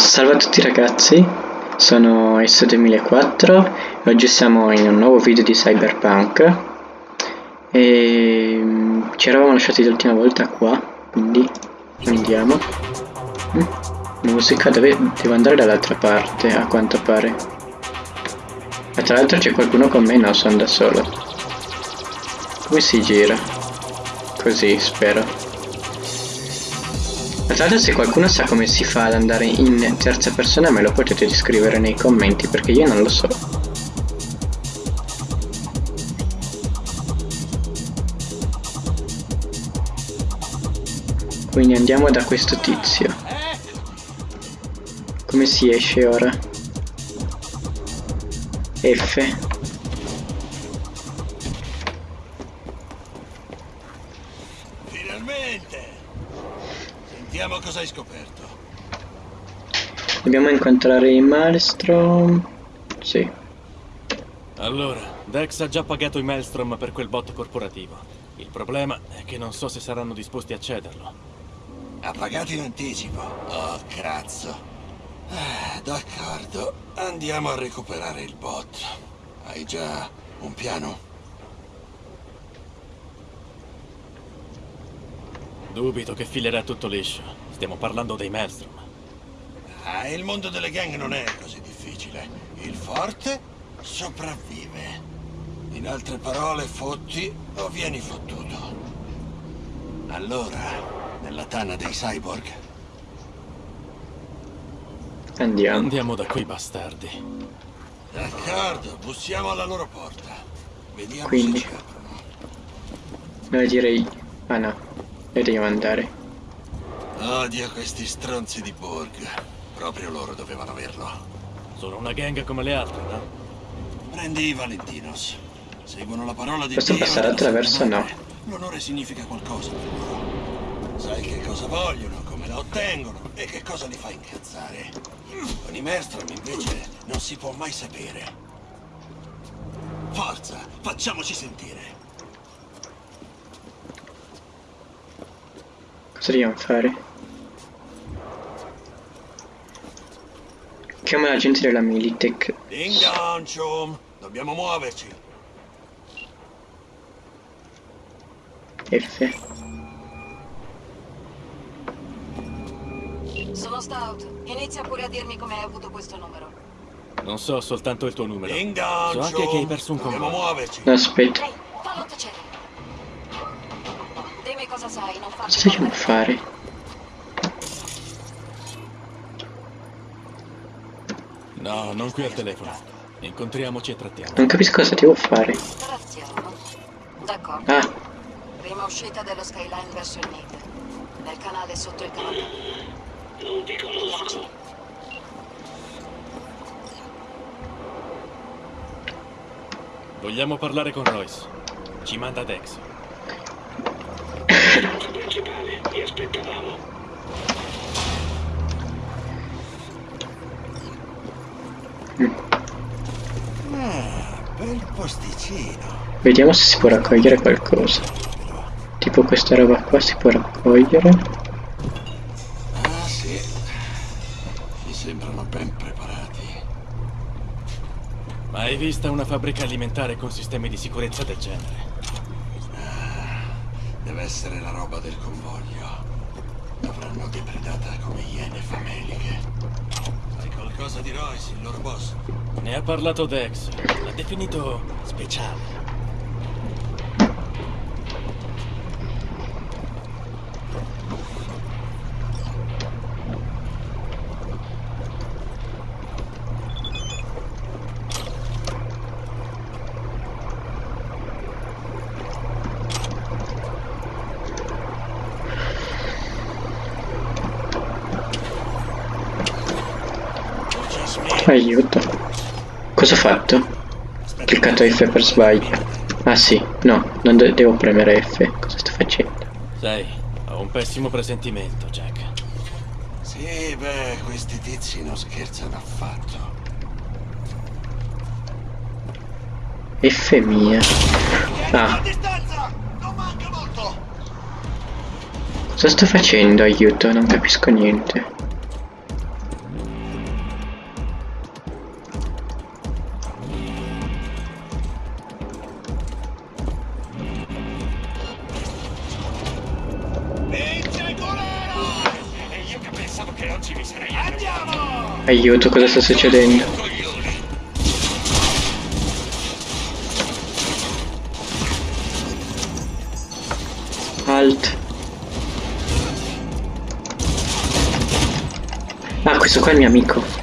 Salve a tutti ragazzi, sono S2004 e oggi siamo in un nuovo video di Cyberpunk e mm, ci eravamo lasciati l'ultima volta qua, quindi andiamo. Mm, musica, dove devo andare dall'altra parte a quanto pare. E tra l'altro c'è qualcuno con me? No, sono da solo. Come si gira? Così, spero. L'altro se qualcuno sa come si fa ad andare in terza persona me lo potete scrivere nei commenti perché io non lo so. Quindi andiamo da questo tizio. Come si esce ora? F. cosa hai scoperto. Dobbiamo incontrare i Maelstrom. Sì. Allora, Dex ha già pagato i Maelstrom per quel bot corporativo. Il problema è che non so se saranno disposti a cederlo. Ha pagato in anticipo. Oh, cazzo. Eh, D'accordo. Andiamo a recuperare il bot. Hai già un piano? Dubito che filerà tutto liscio. Stiamo parlando dei Maelstrom. Ah, il mondo delle gang non è così difficile. Il forte sopravvive. In altre parole, fotti o vieni fottuto. Allora, nella tana dei cyborg, Andiamo. Andiamo da quei bastardi. d'accordo, bussiamo alla loro porta. Vediamo Quindi. se ci aprono. Noi direi... Ah no, noi dobbiamo andare. Odio questi stronzi di Borg. Proprio loro dovevano averlo. Sono una gang come le altre, no? Prendi i Valentinos. Seguono la parola di Posso Dio passare attraverso? No. L'onore significa qualcosa per loro. Sai che cosa vogliono, come la ottengono e che cosa li fa incazzare. Con i Maelstrom invece non si può mai sapere. Forza, facciamoci sentire. Cosa dobbiamo fare? Chiama l'agente della Militech. Ding dong, chum. Dobbiamo muoverci. F. Sono Stout. Inizia pure a dirmi come hai avuto questo numero. Non so soltanto il tuo numero. Ding dong, So anche chum. che hai perso un Dobbiamo convoglio. muoverci. Aspetta. Ehi, fallo tacere. Dimmi cosa sai, non farti Cosa dobbiamo male. fare? No, non qui al telefono. Incontriamoci e trattiamo. Non capisco cosa devo fare. Trazziamo. D'accordo. Ah, Prima uscita dello Skyline verso il Mid. Nel canale sotto il cavallo. Non ti conosco. Vogliamo parlare con Royce. Ci manda Dex. Vediamo se si può raccogliere qualcosa. Tipo questa roba qua si può raccogliere. Ah sì. Mi sembrano ben preparati. Mai vista una fabbrica alimentare con sistemi di sicurezza del genere? Deve essere la roba del convoglio. L'avranno depredata come iene fameliche. Sai qualcosa di Royce, il loro boss? Ne ha parlato Dex. L'ha definito speciale. Just me. Aiuto. Cosa ho fatto? Cliccato F per sbaglio. Ah sì, no, non de- devo premere F. Cosa sto facendo? Sai, ho un pessimo presentimento, Jack. Sì, beh, questi tizi non scherzano affatto. F mia. Ah, cosa sto facendo? Aiuto, non capisco niente. Vince il golero! E io che pensavo che oggi mi sarei Andiamo! Aiuto, cosa sta succedendo? Alt. Ah, questo qua è il mio amico.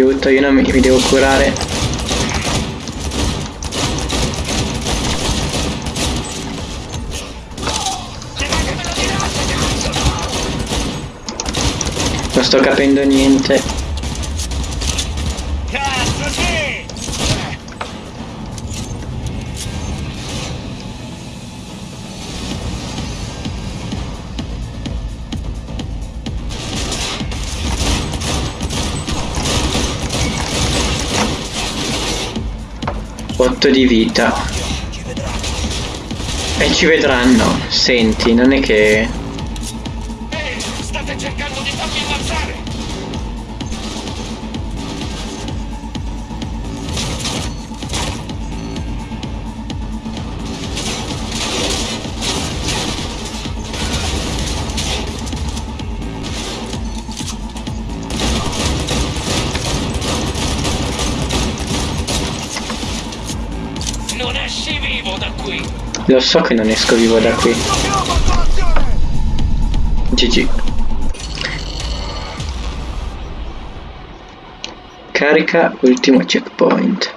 Aiuto, io non mi, mi devo curare. Non sto capendo niente. Otto di vita. E ci vedranno. Senti, non è che... Lo so che non esco vivo da qui. GG. Carica ultimo checkpoint.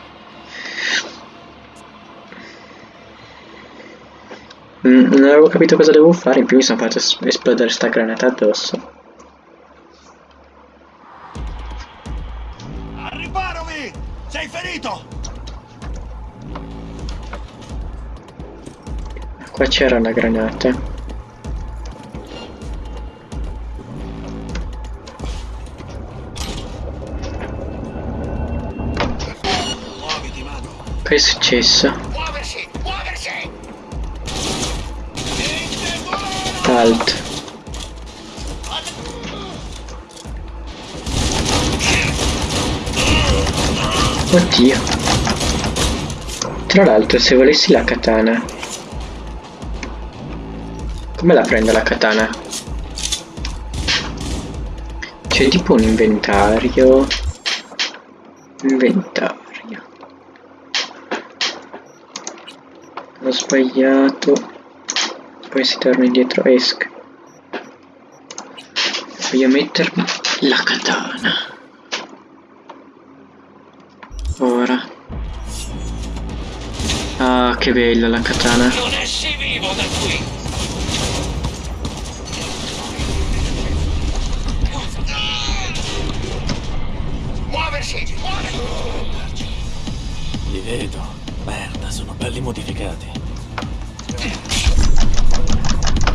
Mm, non avevo capito cosa devo fare, in più mi sono fatto es- esplodere sta granata addosso. Vi! Sei ferito! Qua c'era una granata. Che è successo? Alt. Oddio. Tra l'altro se volessi la katana. Come la prendo la katana? C'è tipo un inventario. Inventario. Ho sbagliato. Poi si torna indietro, esca. Voglio mettermi la katana. Ora. Ah, che bella la katana. Non esci vivo da qui! Vedo. Merda, sono belli modificati.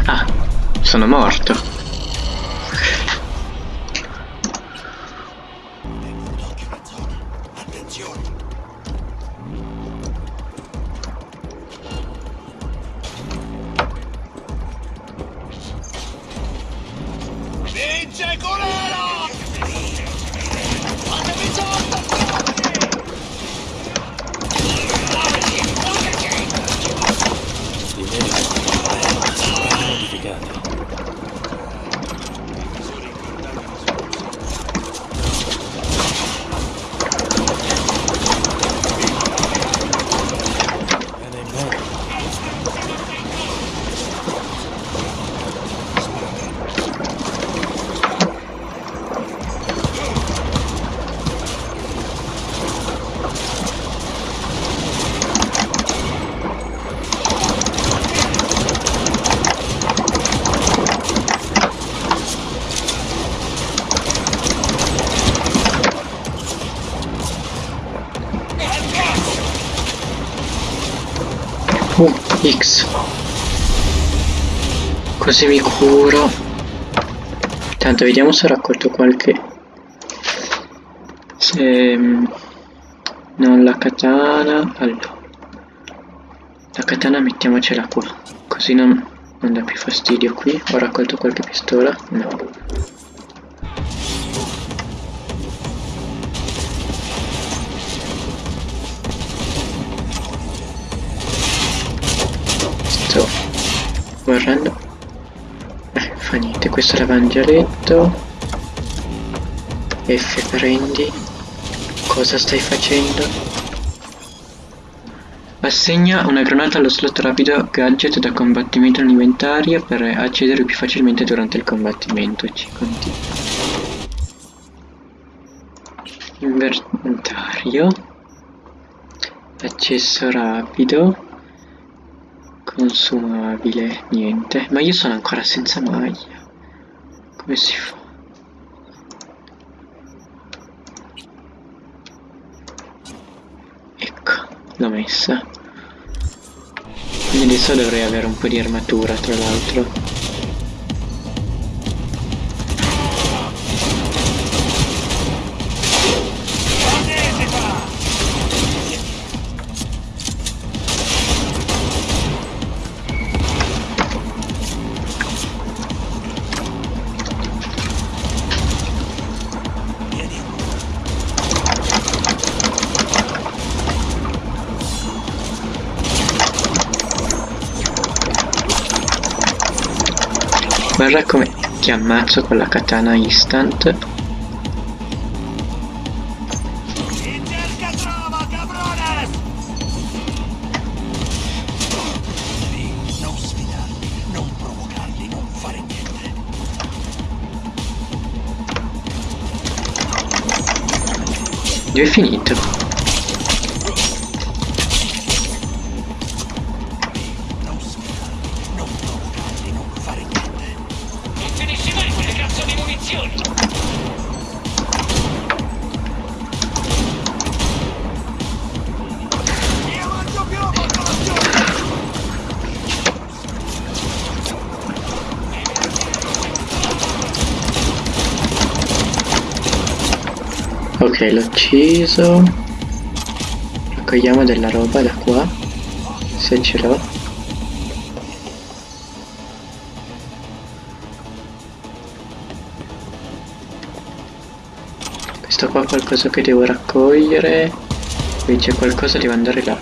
Ah, sono morto. Uh, X. Così mi curo. Tanto vediamo se ho raccolto qualche... Se... mm, Non la katana... Allora. La katana mettiamocela qua. Così non, non dà più fastidio qui. Ho raccolto qualche pistola? No. Sto guardando. Eh, fa niente, questo è l'evangieletto. F prendi. Cosa stai facendo? Assegna una granata allo slot rapido gadget da combattimento all'inventario per accedere più facilmente durante il combattimento. Ci continua. Inventario. Accesso rapido. Consumabile. Niente. Ma io sono ancora senza maglia. Come si fa? Ecco, l'ho messa. Quindi adesso dovrei avere un po' di armatura, tra l'altro. Guarda come ti ammazzo con la katana instant. Cerca trova, cabrones! Ok, l'ho ucciso. Raccogliamo della roba da qua. Se ce l'ho. Questo qua è qualcosa che devo raccogliere. Qui c'è qualcosa, devo andare là.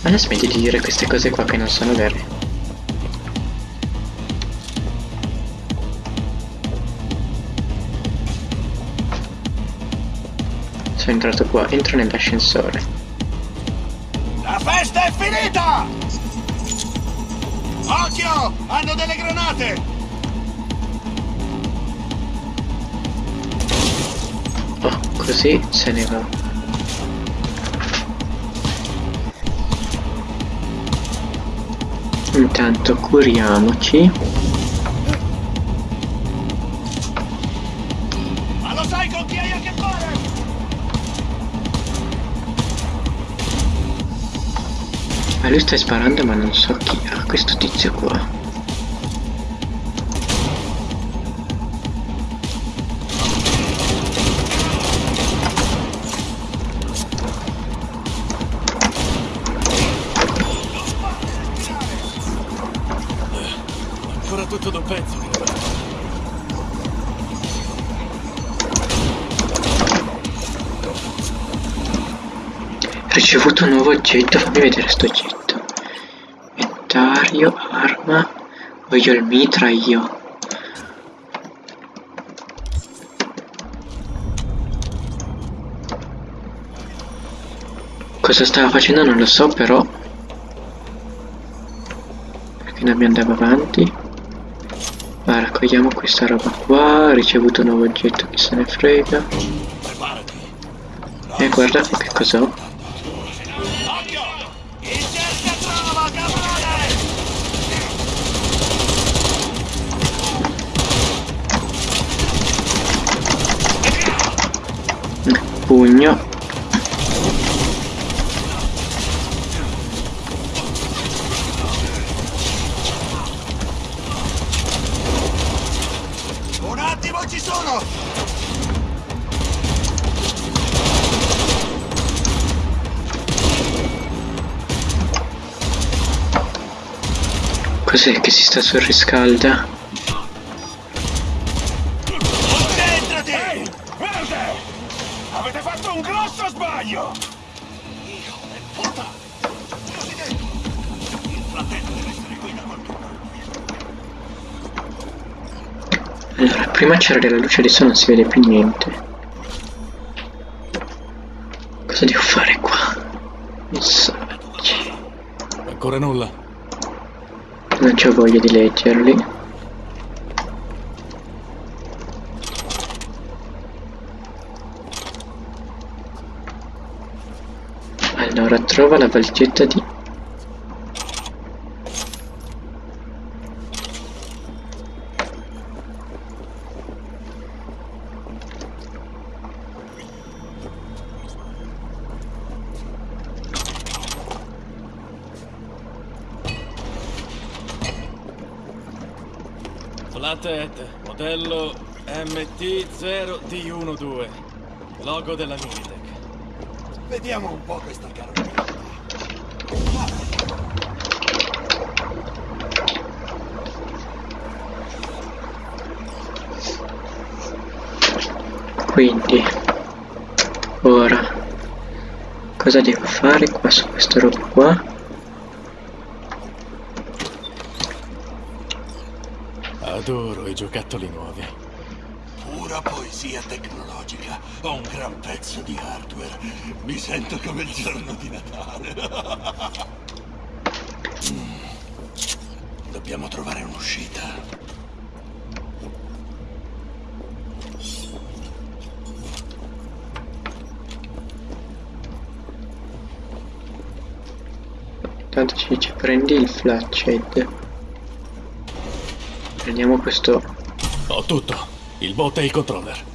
Ma la smetti di dire queste cose qua che non sono vere. Sono entrato qua, entro nell'ascensore. La festa è finita! Occhio! Hanno delle granate! Oh, così se ne va. Intanto curiamoci. Lui sta sparando ma non so chi ha questo tizio qua. Ancora tutto da un pezzo. Ricevuto un nuovo oggetto, fammi vedere sto oggetto. Inventario, arma. Voglio il mitra io. Cosa stava facendo non lo so però. Perché dobbiamo andare avanti. Ma raccogliamo questa roba qua. Ricevuto un nuovo oggetto, chi se ne frega. E guarda che cos'ho. Cos'è che si sta surriscalda? Concentrati! Avete fatto un grosso sbaglio! Io e puta! Chiusi dentro! Il fratello deve essere qui da qualche parte. Allora, prima c'era la luce, adesso non si vede più niente. Cosa devo fare qua? Messaggi. Ancora nulla. Non c'ho voglia di leggerli. Allora, trova la valigetta di... Flathead, modello MT0D12. Logo della Militech. Vediamo un po' questa carolina. Quindi... Ora... Cosa devo fare qua su questa roba qua? Adoro i giocattoli nuovi. Pura poesia tecnologica. Ho un gran pezzo di hardware. Mi sento come il giorno di Natale. Mm. Dobbiamo trovare un'uscita. Intanto ci dice prendi il flathead. Prendiamo questo Ho tutto. Il bot e il controller.